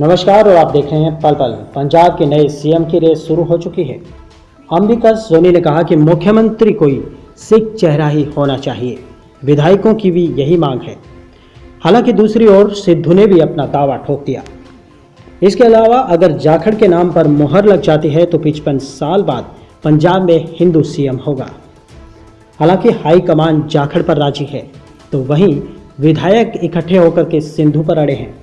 नमस्कार, और आप देख रहे हैं पल पल। पंजाब के नए सीएम की रेस शुरू हो चुकी है। अंबिका सोनी ने कहा कि मुख्यमंत्री कोई सिख चेहरा ही होना चाहिए। विधायकों की भी यही मांग है। हालाँकि दूसरी ओर सिद्धू ने भी अपना दावा ठोक दिया। इसके अलावा, अगर जाखड़ के नाम पर मोहर लग जाती है तो पिचपन साल बाद पंजाब में हिंदू सीएम होगा। हालाँकि हाईकमान जाखड़ पर राज़ी है तो वहीं विधायक इकट्ठे होकर के सिंधु पर अड़े हैं।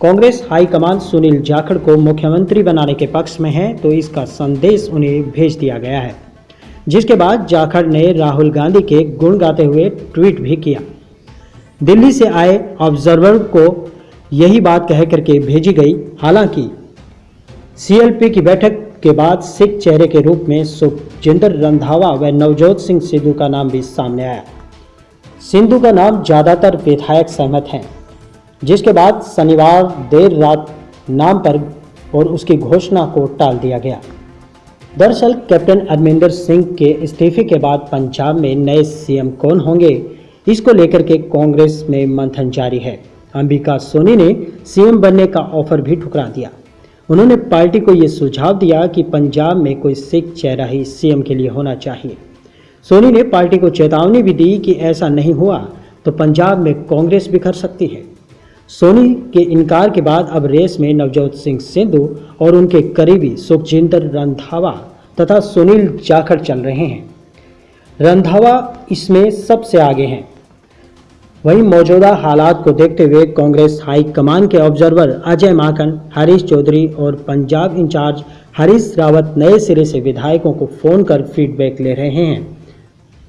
कांग्रेस हाईकमान सुनील जाखड़ को मुख्यमंत्री बनाने के पक्ष में है तो इसका संदेश उन्हें भेज दिया गया है। जिसके बाद जाखड़ ने राहुल गांधी के गुण गाते हुए ट्वीट भी किया। दिल्ली से आए ऑब्जर्वर को यही बात कह करके भेजी गई, हालाँकि सीएलपी की बैठक के बाद सिख चेहरे के रूप में सुखजिंदर रंधावा व नवजोत सिंह सिद्धू का नाम भी सामने आया। सिंधु का नाम ज़्यादातर विधायक सहमत हैं। जिसके बाद शनिवार देर रात नाम पर और उसकी घोषणा को टाल दिया गया। दरअसल, कैप्टन अरमिंदर सिंह के इस्तीफे के बाद पंजाब में नए सीएम कौन होंगे, इसको लेकर के कांग्रेस में मंथन जारी है। अंबिका सोनी ने सीएम बनने का ऑफ़र भी ठुकरा दिया। उन्होंने पार्टी को ये सुझाव दिया कि पंजाब में कोई सिख चेहरा ही सीएम के लिए होना चाहिए। सोनी ने पार्टी को चेतावनी भी दी कि ऐसा नहीं हुआ तो पंजाब में कांग्रेस बिखर सकती है। सोनी के इनकार के बाद अब रेस में नवजोत सिंह सिद्धू और उनके करीबी सुखजिंदर रंधावा तथा सुनील जाखड़ चल रहे हैं। रंधावा इसमें सबसे आगे हैं। वहीं मौजूदा हालात को देखते हुए कांग्रेस हाई कमान के ऑब्जर्वर अजय माकन, हरीश चौधरी और पंजाब इंचार्ज हरीश रावत नए सिरे से विधायकों को फ़ोन कर फीडबैक ले रहे हैं।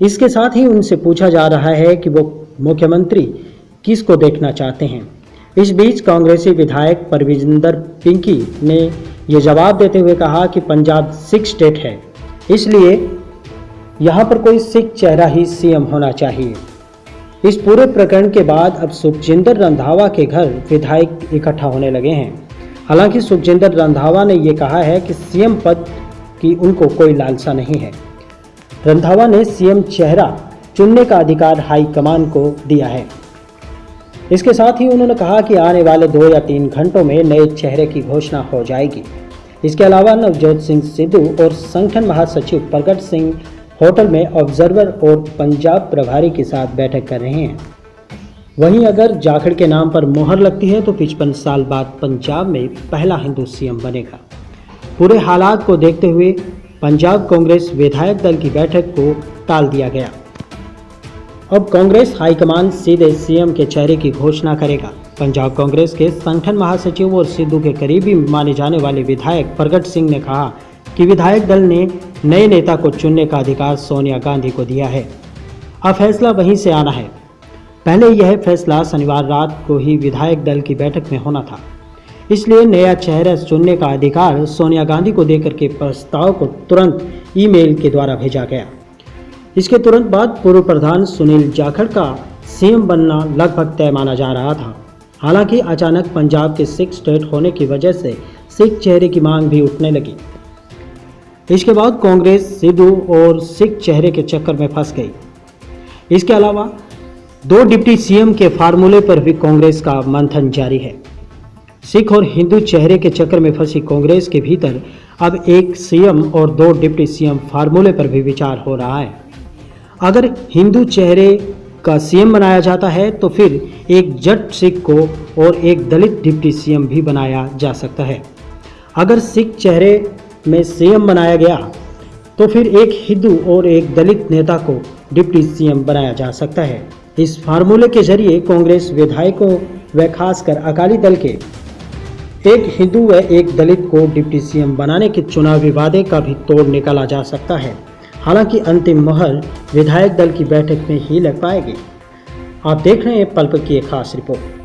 इसके साथ ही उनसे पूछा जा रहा है कि वो मुख्यमंत्री किसको देखना चाहते हैं। इस बीच कांग्रेसी विधायक परविंदर पिंकी ने ये जवाब देते हुए कहा कि पंजाब सिख स्टेट है, इसलिए यहाँ पर कोई सिख चेहरा ही सीएम होना चाहिए। इस पूरे प्रकरण के बाद अब सुखजिंदर रंधावा के घर विधायक इकट्ठा होने लगे हैं। हालाँकि सुखजिंदर रंधावा ने यह कहा है कि सीएम पद की उनको कोई लालसा नहीं है। रंधावा ने सीएम चेहरा चुनने का अधिकार हाईकमान को दिया है। इसके साथ ही उन्होंने कहा कि आने वाले दो या तीन घंटों में नए चेहरे की घोषणा हो जाएगी। इसके अलावा नवजोत सिंह सिद्धू और संगठन महासचिव प्रगट सिंह होटल में ऑब्जर्वर और पंजाब प्रभारी के साथ बैठक कर रहे हैं। वहीं अगर जाखड़ के नाम पर मोहर लगती है तो पिचपन साल बाद पंजाब में पहला हिंदू सीएम बनेगा। पूरे हालात को देखते हुए पंजाब कांग्रेस विधायक दल की बैठक को टाल दिया गया। अब कांग्रेस हाईकमान सीधे सीएम के चेहरे की घोषणा करेगा। पंजाब कांग्रेस के संगठन महासचिव और सिद्धू के करीबी माने जाने वाले विधायक प्रगट सिंह ने कहा कि विधायक दल ने नए नेता को चुनने का अधिकार सोनिया गांधी को दिया है। अब फैसला वहीं से आना है। पहले यह फैसला शनिवार रात को ही विधायक दल की बैठक में होना था। इसलिए नया चेहरा चुनने का अधिकार सोनिया गांधी को देकर के प्रस्ताव को तुरंत ईमेल के द्वारा भेजा गया। इसके तुरंत बाद पूर्व प्रधान सुनील जाखड़ का सीएम बनना लगभग तय माना जा रहा था। हालाँकि अचानक पंजाब के सिख स्टेट होने की वजह से सिख चेहरे की मांग भी उठने लगी। इसके बाद कांग्रेस सिद्धू और सिख चेहरे के चक्कर में फंस गई। इसके अलावा दो डिप्टी सीएम के फार्मूले पर भी कांग्रेस का मंथन जारी है। सिख और हिंदू चेहरे के चक्कर में फंसी कांग्रेस के भीतर अब एक सीएम और दो डिप्टी सीएम फार्मूले पर भी विचार हो रहा है। अगर हिंदू चेहरे का सीएम बनाया जाता है तो फिर एक जट सिख को और एक दलित डिप्टी सीएम भी बनाया जा सकता है। अगर सिख चेहरे में सीएम बनाया गया तो फिर एक हिंदू और एक दलित नेता को डिप्टी सीएम बनाया जा सकता है। इस फार्मूले के ज़रिए कांग्रेस विधायकों व खासकर अकाली दल के एक हिंदू व एक दलित को डिप्टी सीएम बनाने के चुनावी वादे का भी तोड़ निकाला जा सकता है। हालाँकि अंतिम मोहर विधायक दल की बैठक में ही लग पाएगी। आप देख रहे हैं पल्प की एक खास रिपोर्ट।